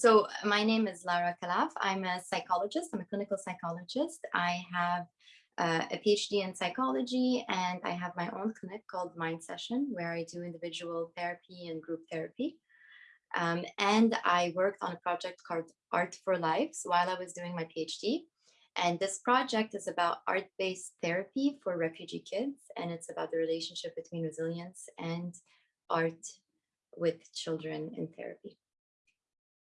So my name is Lara Kalaf. I'm a psychologist. I'm a clinical psychologist. I have uh, a PhD in psychology and I have my own clinic called Mind Session where I do individual therapy and group therapy. Um, and I worked on a project called Art for Lives while I was doing my PhD. And this project is about art-based therapy for refugee kids. And it's about the relationship between resilience and art with children in therapy.